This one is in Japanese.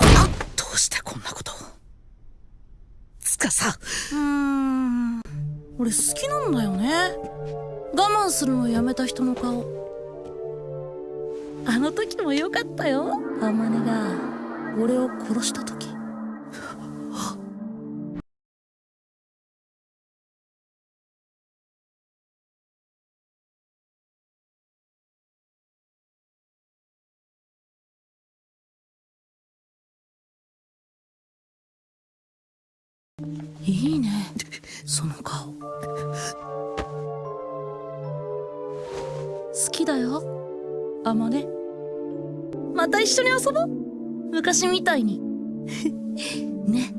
どうしてこんなことつかさ。うん俺好きなんだよね。我慢するのやめた人の顔。あの時も良かったよ。あまねが俺を殺した時。いいね。その顔。好きだよ。あまね。また一緒に遊ぼう。昔みたいに。ね。